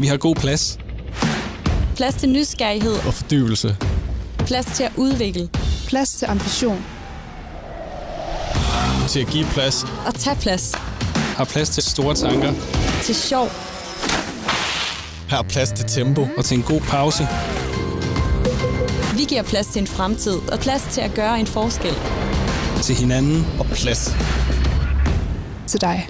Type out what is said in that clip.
Vi har god plads Plads til nysgerrighed. og fordybelse. Plads til at udvikle. Plads til ambition. Til at give plads. Og tage plads. Har plads til store tanker Til sjov. Her er plads til tempo. og til en god pause. Vi giver plads til en fremtid. Og plads til at gøre en forskel. Til hinanden Og plads Til dig.